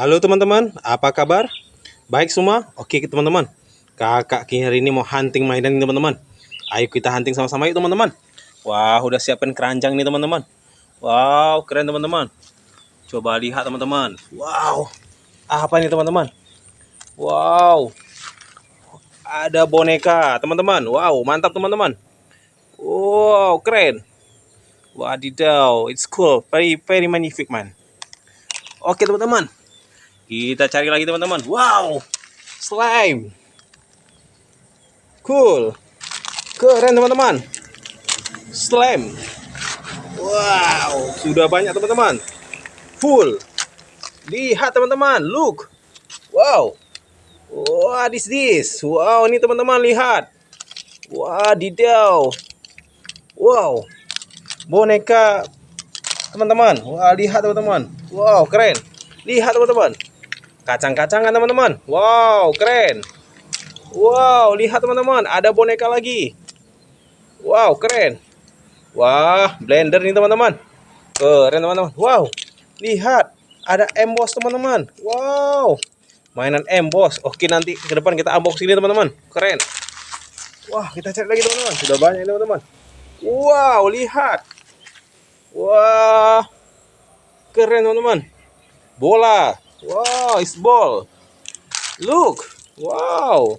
Halo teman-teman, apa kabar? Baik semua? Oke teman-teman. Kakak Ki hari ini mau hunting mainan teman-teman. Ayo kita hunting sama-sama yuk teman-teman. Wah, udah siapin keranjang nih teman-teman. Wow, keren teman-teman. Coba lihat teman-teman. Wow. Apa ini teman-teman? Wow. Ada boneka, teman-teman. Wow, mantap teman-teman. Wow, keren. Wadidaw, it's cool. Very very magnific, man. Oke, teman-teman. Kita cari lagi, teman-teman. Wow. Slime. Cool. Keren, teman-teman. Slime. Wow, sudah banyak, teman-teman. Full. Lihat, teman-teman. Look. Wow. What is this? Wow, ini teman-teman lihat. Wadidaw. Wow boneka teman-teman wah lihat teman-teman wow keren lihat teman-teman kacang-kacangan teman-teman. Wow keren. Wow lihat teman-teman. Ada boneka lagi. Wow keren. Wah blender nih teman-teman. Keren teman-teman. Wow lihat. Ada emboss teman-teman. Wow. Mainan emboss oke nanti ke depan kita unboxing ini teman-teman. Keren. Wah kita cek lagi teman-teman. Sudah banyak teman-teman. Wow lihat. Wah, keren teman-teman. Bola. Wow, it's ball. Look. Wow.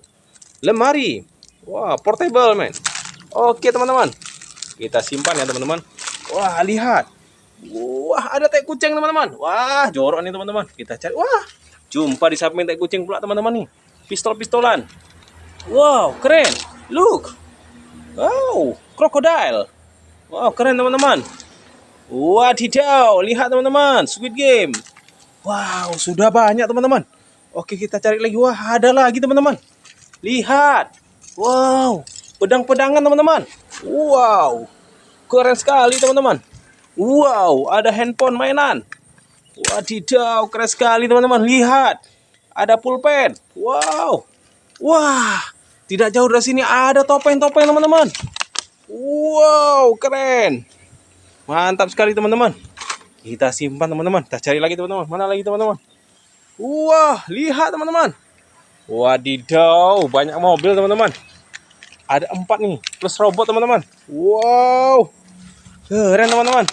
Lemari. Wah, wow, portable, man. Oke, teman-teman. Kita simpan ya, teman-teman. Wah, lihat. Wah, ada teh kucing, teman-teman. Wah, jorok nih, teman-teman. Kita cari. Wah, jumpa di samping teh kucing pula, teman-teman nih. Pistol-pistolan. Wow, keren. Look. Wow, krokodil. Wow, keren, teman-teman. Wadidaw, lihat teman-teman, Squid Game. Wow, sudah banyak teman-teman. Oke, kita cari lagi. Wah, ada lagi teman-teman. Lihat. Wow, pedang-pedangan teman-teman. Wow, keren sekali teman-teman. Wow, ada handphone mainan. Wadidaw, keren sekali teman-teman. Lihat, ada pulpen. Wow, wah, tidak jauh dari sini ada topeng-topeng teman-teman. Wow, keren. Mantap sekali teman-teman. Kita simpan teman-teman. Kita cari lagi teman-teman. Mana lagi teman-teman? Wah, lihat teman-teman. Wadidaw, banyak mobil teman-teman. Ada empat nih, plus robot teman-teman. Wow, keren teman-teman.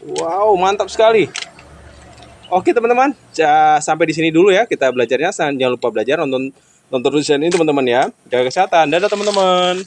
Wow, mantap sekali. Oke teman-teman, sampai di sini dulu ya kita belajarnya. Jangan lupa belajar nonton nonton terus ini teman-teman ya. Jaga kesehatan. Dadah teman-teman.